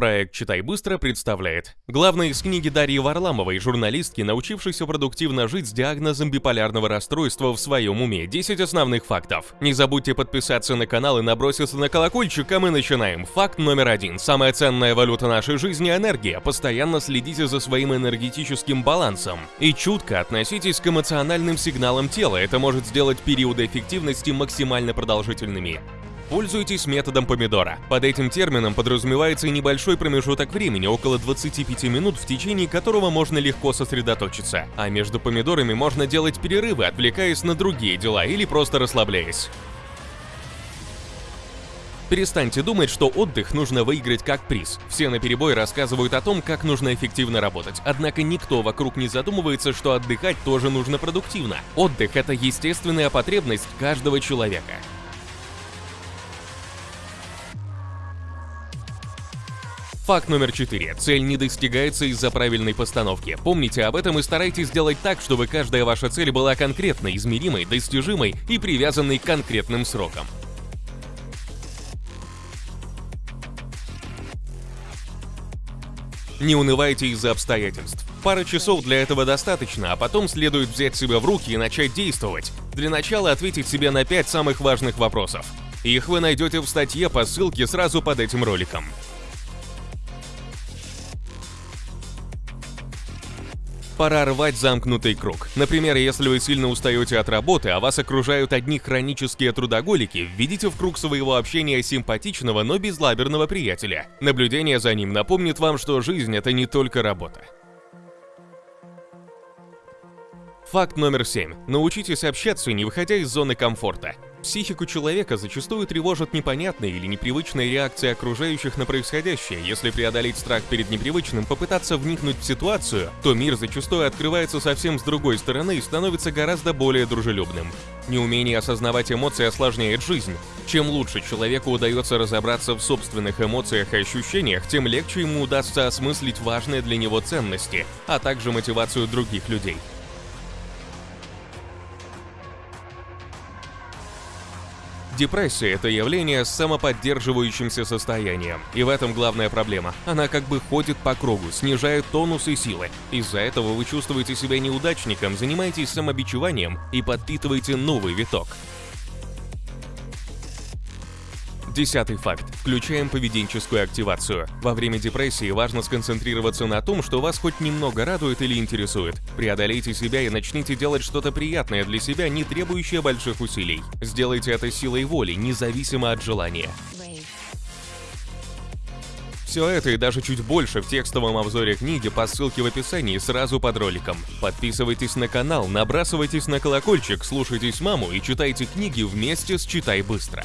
Проект «Читай быстро» представляет. Главное из книги Дарьи Варламовой, журналистки, научившейся продуктивно жить с диагнозом биполярного расстройства в своем уме. 10 основных фактов. Не забудьте подписаться на канал и наброситься на колокольчик, а мы начинаем. Факт номер один. Самая ценная валюта нашей жизни – энергия. Постоянно следите за своим энергетическим балансом. И чутко относитесь к эмоциональным сигналам тела. Это может сделать периоды эффективности максимально продолжительными. Пользуйтесь методом помидора. Под этим термином подразумевается небольшой промежуток времени, около 25 минут, в течение которого можно легко сосредоточиться. А между помидорами можно делать перерывы, отвлекаясь на другие дела или просто расслабляясь. Перестаньте думать, что отдых нужно выиграть как приз. Все наперебой рассказывают о том, как нужно эффективно работать. Однако никто вокруг не задумывается, что отдыхать тоже нужно продуктивно. Отдых – это естественная потребность каждого человека. Факт номер 4. Цель не достигается из-за правильной постановки. Помните об этом и старайтесь сделать так, чтобы каждая ваша цель была конкретной, измеримой, достижимой и привязанной к конкретным срокам. Не унывайте из-за обстоятельств. Пара часов для этого достаточно, а потом следует взять себя в руки и начать действовать. Для начала ответить себе на 5 самых важных вопросов. Их вы найдете в статье по ссылке сразу под этим роликом. Пора рвать замкнутый круг. Например, если вы сильно устаете от работы, а вас окружают одни хронические трудоголики, введите в круг своего общения симпатичного, но безлаберного приятеля. Наблюдение за ним напомнит вам, что жизнь – это не только работа. Факт номер 7. Научитесь общаться, не выходя из зоны комфорта. Психику человека зачастую тревожат непонятные или непривычные реакции окружающих на происходящее. Если преодолеть страх перед непривычным, попытаться вникнуть в ситуацию, то мир зачастую открывается совсем с другой стороны и становится гораздо более дружелюбным. Неумение осознавать эмоции осложняет жизнь. Чем лучше человеку удается разобраться в собственных эмоциях и ощущениях, тем легче ему удастся осмыслить важные для него ценности, а также мотивацию других людей. Депрессия – это явление с самоподдерживающимся состоянием. И в этом главная проблема. Она как бы ходит по кругу, снижает тонус и силы. Из-за этого вы чувствуете себя неудачником, занимаетесь самобичеванием и подпитываете новый виток. Десятый факт. Включаем поведенческую активацию. Во время депрессии важно сконцентрироваться на том, что вас хоть немного радует или интересует. Преодолейте себя и начните делать что-то приятное для себя, не требующее больших усилий. Сделайте это силой воли, независимо от желания. Все это и даже чуть больше в текстовом обзоре книги по ссылке в описании сразу под роликом. Подписывайтесь на канал, набрасывайтесь на колокольчик, слушайтесь маму и читайте книги вместе с «Читай быстро».